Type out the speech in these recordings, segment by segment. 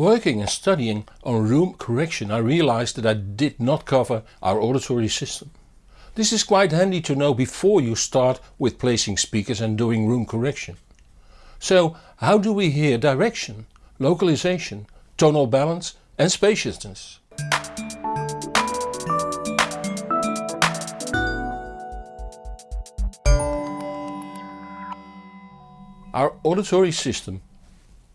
Working and studying on room correction I realized that I did not cover our auditory system. This is quite handy to know before you start with placing speakers and doing room correction. So how do we hear direction, localization, tonal balance and spaciousness? Our auditory system,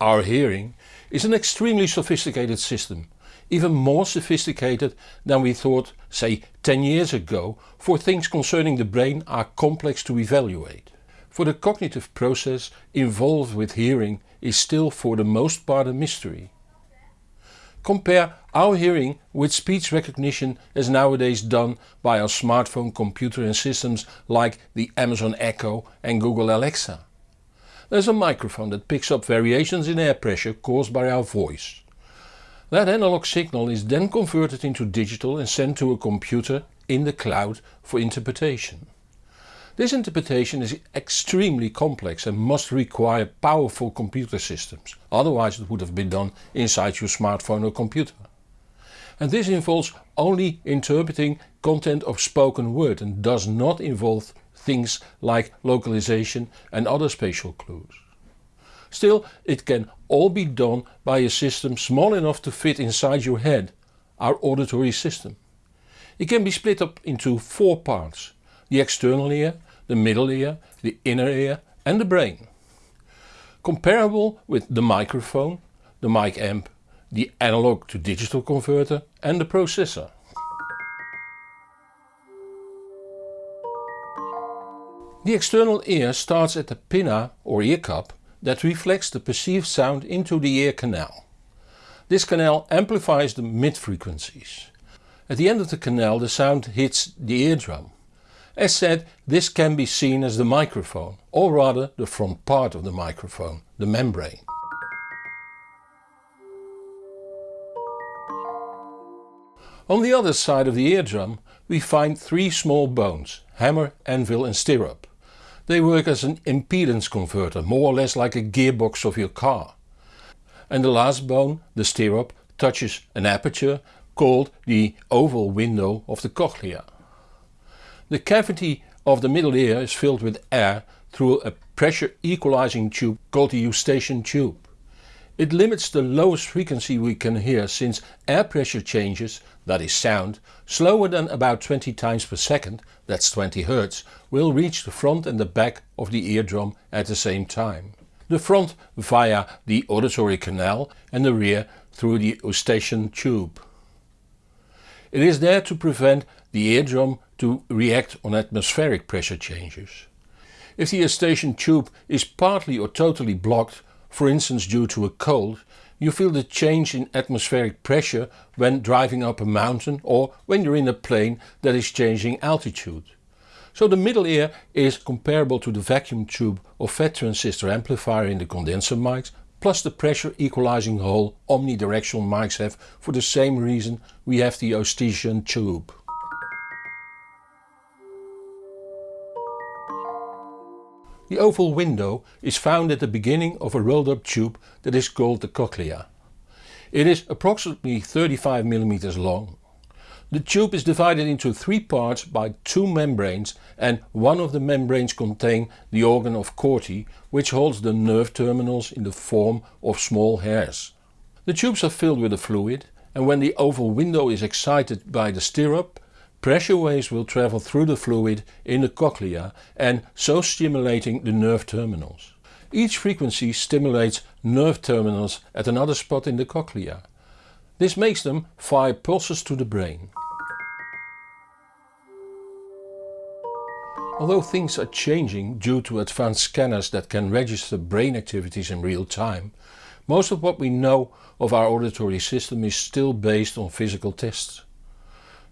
our hearing, is an extremely sophisticated system, even more sophisticated than we thought say 10 years ago for things concerning the brain are complex to evaluate. For the cognitive process involved with hearing is still for the most part a mystery. Compare our hearing with speech recognition as nowadays done by our smartphone computer and systems like the Amazon Echo and Google Alexa. There's a microphone that picks up variations in air pressure caused by our voice. That analog signal is then converted into digital and sent to a computer in the cloud for interpretation. This interpretation is extremely complex and must require powerful computer systems, otherwise it would have been done inside your smartphone or computer. And this involves only interpreting content of spoken word and does not involve things like localization and other spatial clues. Still, it can all be done by a system small enough to fit inside your head, our auditory system. It can be split up into four parts, the external ear, the middle ear, the inner ear and the brain. Comparable with the microphone, the mic amp, the analog to digital converter and the processor. The external ear starts at the pinna or ear cup that reflects the perceived sound into the ear canal. This canal amplifies the mid frequencies. At the end of the canal the sound hits the eardrum. As said, this can be seen as the microphone, or rather the front part of the microphone, the membrane. On the other side of the eardrum we find three small bones, hammer, anvil and stirrup. They work as an impedance converter, more or less like a gearbox of your car. And the last bone, the stirrup, touches an aperture called the oval window of the cochlea. The cavity of the middle ear is filled with air through a pressure equalizing tube called the eustachian tube. It limits the lowest frequency we can hear since air pressure changes, that is sound, slower than about 20 times per second, that's 20 Hz, will reach the front and the back of the eardrum at the same time. The front via the auditory canal and the rear through the eustachian tube. It is there to prevent the eardrum to react on atmospheric pressure changes. If the eustachian tube is partly or totally blocked for instance due to a cold, you feel the change in atmospheric pressure when driving up a mountain or when you're in a plane that is changing altitude. So the middle ear is comparable to the vacuum tube or FET transistor amplifier in the condenser mics plus the pressure equalizing hole omnidirectional mics have for the same reason we have the Eustachian tube. The oval window is found at the beginning of a rolled up tube that is called the cochlea. It is approximately 35 mm long. The tube is divided into three parts by two membranes and one of the membranes contain the organ of Corti which holds the nerve terminals in the form of small hairs. The tubes are filled with a fluid and when the oval window is excited by the stirrup Pressure waves will travel through the fluid in the cochlea and so stimulating the nerve terminals. Each frequency stimulates nerve terminals at another spot in the cochlea. This makes them fire pulses to the brain. Although things are changing due to advanced scanners that can register brain activities in real time, most of what we know of our auditory system is still based on physical tests.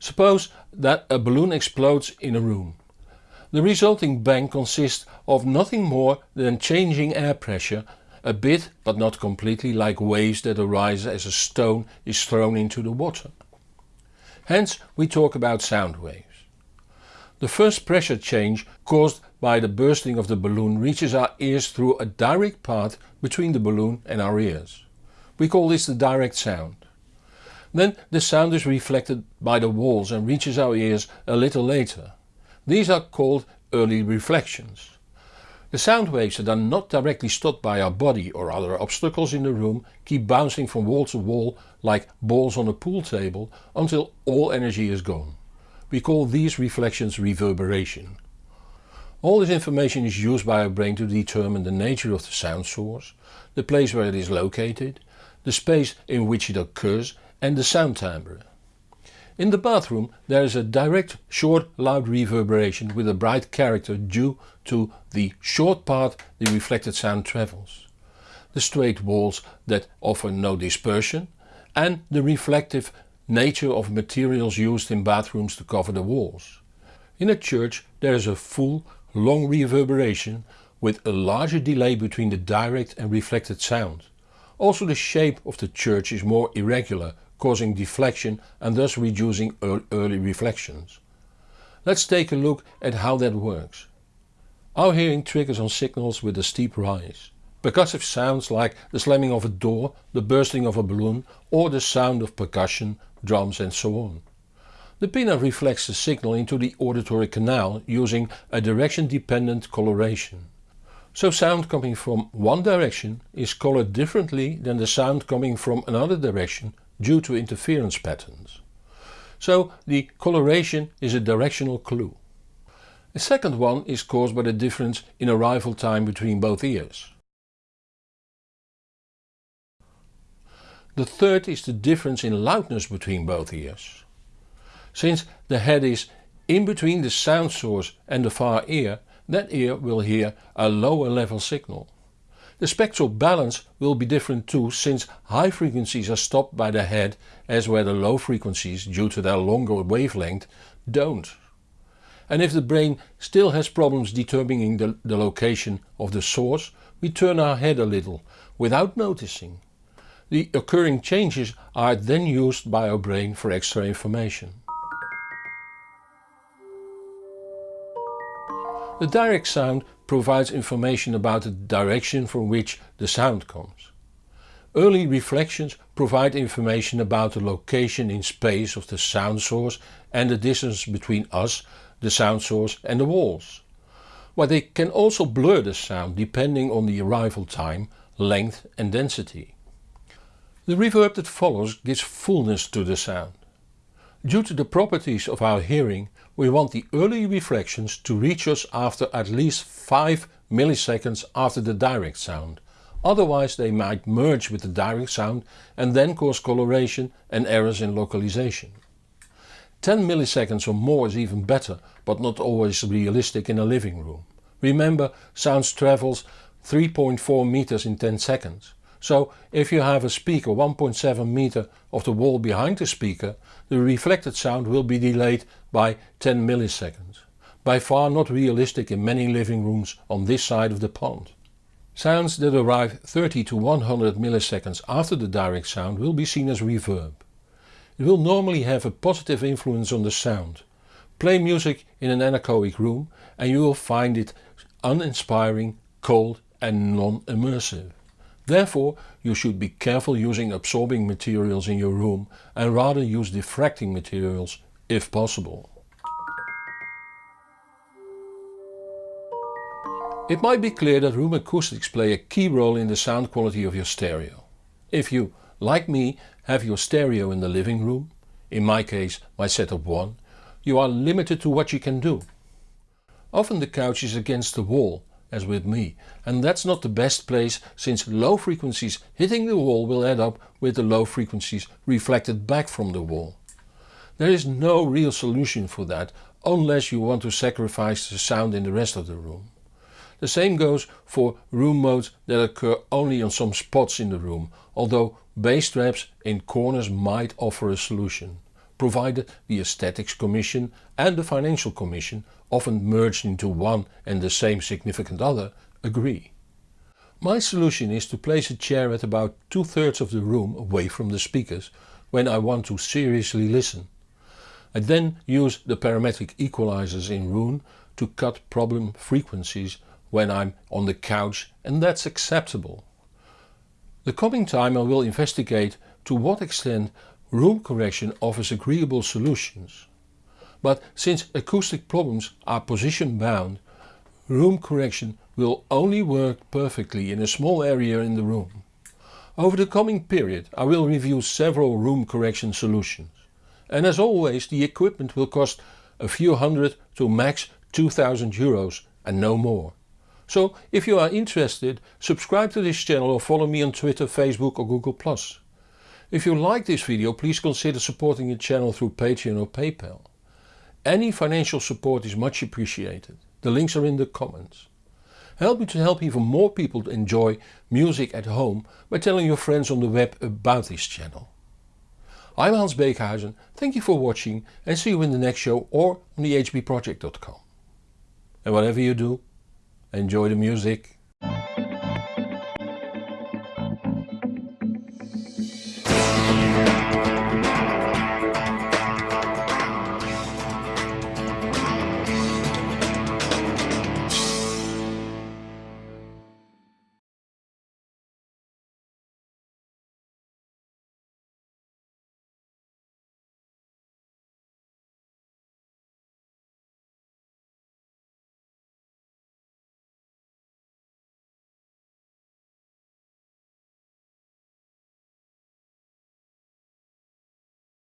Suppose that a balloon explodes in a room. The resulting bang consists of nothing more than changing air pressure a bit but not completely like waves that arise as a stone is thrown into the water. Hence we talk about sound waves. The first pressure change caused by the bursting of the balloon reaches our ears through a direct path between the balloon and our ears. We call this the direct sound. Then the sound is reflected by the walls and reaches our ears a little later. These are called early reflections. The sound waves that are not directly stopped by our body or other obstacles in the room keep bouncing from wall to wall like balls on a pool table until all energy is gone. We call these reflections reverberation. All this information is used by our brain to determine the nature of the sound source, the place where it is located, the space in which it occurs and the sound timbre. In the bathroom there is a direct short loud reverberation with a bright character due to the short path the reflected sound travels, the straight walls that offer no dispersion and the reflective nature of materials used in bathrooms to cover the walls. In a church there is a full long reverberation with a larger delay between the direct and reflected sound. Also the shape of the church is more irregular causing deflection and thus reducing early reflections. Let's take a look at how that works. Our hearing triggers on signals with a steep rise. Percussive sounds like the slamming of a door, the bursting of a balloon or the sound of percussion, drums and so on. The pinna reflects the signal into the auditory canal using a direction dependent coloration. So sound coming from one direction is colored differently than the sound coming from another direction due to interference patterns. So the coloration is a directional clue. A second one is caused by the difference in arrival time between both ears. The third is the difference in loudness between both ears. Since the head is in between the sound source and the far ear, that ear will hear a lower level signal. The spectral balance will be different too since high frequencies are stopped by the head as where the low frequencies due to their longer wavelength don't. And if the brain still has problems determining the, the location of the source, we turn our head a little without noticing. The occurring changes are then used by our brain for extra information. The direct sound provides information about the direction from which the sound comes. Early reflections provide information about the location in space of the sound source and the distance between us, the sound source and the walls. But they can also blur the sound depending on the arrival time, length and density. The reverb that follows gives fullness to the sound. Due to the properties of our hearing we want the early reflections to reach us after at least 5 milliseconds after the direct sound. Otherwise they might merge with the direct sound and then cause coloration and errors in localization. 10 milliseconds or more is even better but not always realistic in a living room. Remember sound travels 3.4 meters in 10 seconds. So if you have a speaker 1.7 meter of the wall behind the speaker, the reflected sound will be delayed by 10 milliseconds. By far not realistic in many living rooms on this side of the pond. Sounds that arrive 30 to 100 milliseconds after the direct sound will be seen as reverb. It will normally have a positive influence on the sound. Play music in an anechoic room and you will find it uninspiring, cold and non-immersive. Therefore you should be careful using absorbing materials in your room and rather use diffracting materials if possible. It might be clear that room acoustics play a key role in the sound quality of your stereo. If you, like me, have your stereo in the living room, in my case my setup 1, you are limited to what you can do. Often the couch is against the wall as with me. And that's not the best place since low frequencies hitting the wall will add up with the low frequencies reflected back from the wall. There is no real solution for that unless you want to sacrifice the sound in the rest of the room. The same goes for room modes that occur only on some spots in the room, although bass traps in corners might offer a solution, provided the Aesthetics Commission and the Financial Commission often merged into one and the same significant other, agree. My solution is to place a chair at about two thirds of the room away from the speakers when I want to seriously listen. I then use the parametric equalizers in Roon to cut problem frequencies when I'm on the couch and that's acceptable. The coming time I will investigate to what extent room correction offers agreeable solutions. But since acoustic problems are position bound, room correction will only work perfectly in a small area in the room. Over the coming period I will review several room correction solutions. And as always the equipment will cost a few hundred to max 2000 euros and no more. So if you are interested subscribe to this channel or follow me on Twitter, Facebook or Google+. If you like this video please consider supporting the channel through Patreon or PayPal. Any financial support is much appreciated. The links are in the comments. Help me to help even more people to enjoy music at home by telling your friends on the web about this channel. I'm Hans Beekhuizen, thank you for watching and see you in the next show or on the hbproject.com. And whatever you do, enjoy the music.